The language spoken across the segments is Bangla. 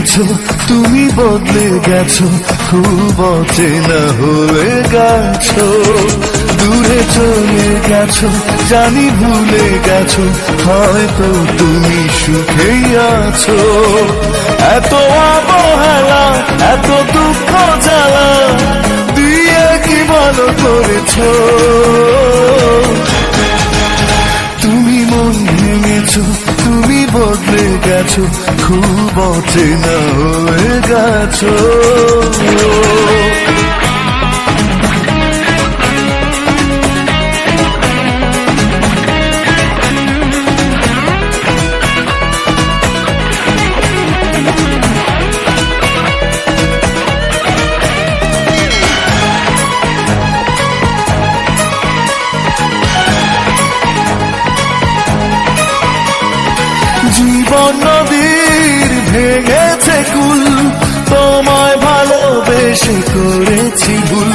গেছো তুমি বদলে গেছো, খুব অচেনা হয়ে গেছো। দূরে চলে গেছো, জানি ভুলে গেছো, হয়তো তুমি সুখেই আছো। এত অবহেলা, এত দুঃখ জ্বালা, দিয়ে কি ভালো করেছ? ভেঙেছো তুমি বদলে গেছো খুব অচেনা হয়ে গেছো জীবন নদীর ভেঙেছে কুল। তোমায় ভালোবেসে করেছি ভুল।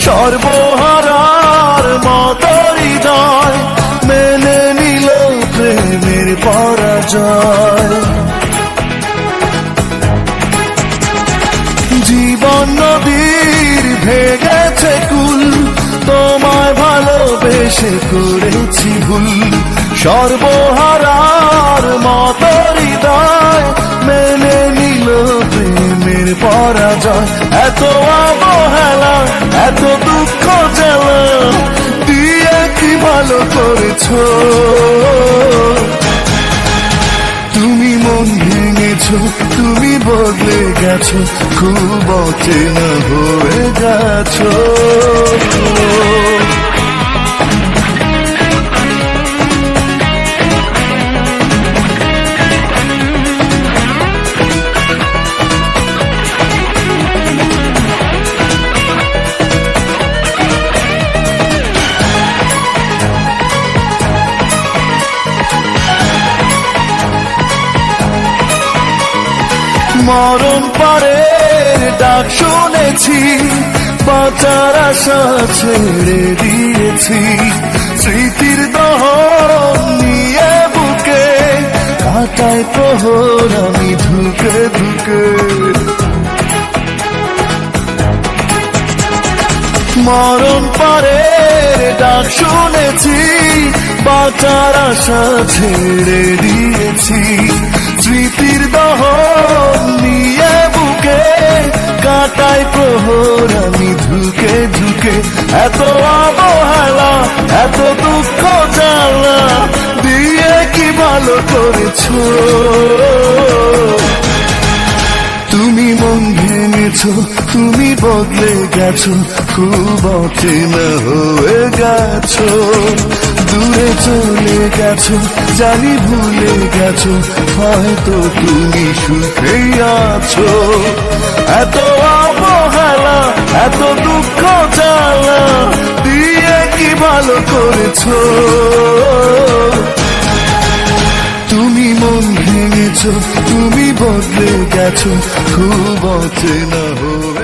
সর্বহারার মত হৃদয় মেনে নিল প্রেমের পরাজয়। জীবন নদীর ভেঙেছে কুল। তোমায় ভালোবেসে করেছি ভুল। সর্বহারার এত দুঃখ জ্বালা দিয়ে কি ভালো করেছ? তুমি মন ভেঙেছ, তুমি বদলে গেছো, খুব অচেনা হয়ে গেছো মরণ পরে ডাক শুনেছি, বাঁচার আশা ছেড়ে দিয়েছি। স্মৃতির দহন নিয়ে বুকে, কাটায় প্রহর আমি ধুকে ধুকে। মরণ পরে ডাক শুনেছি, বাঁচার আশা ছেড়ে দিয়েছি। ধুকে এত অবহেলা, এত দুঃখ জ্বালা, দিয়ে কি ভালো করেছ? তুমি মন ভেঙেছো, তুমি বদলে গেছো, খুব অচেনা হয়ে গেছো। দূরে চলে গেছো, জানি ভুলে গেছো, হয়তো তুমি সুখেই আছো। এত এত দুঃখ জ্বালা দিয়ে কি ভালো করেছ? তুমি মন ভেঙেছ, তুমি বদলে গেছো, খুব অচেনা হয়ে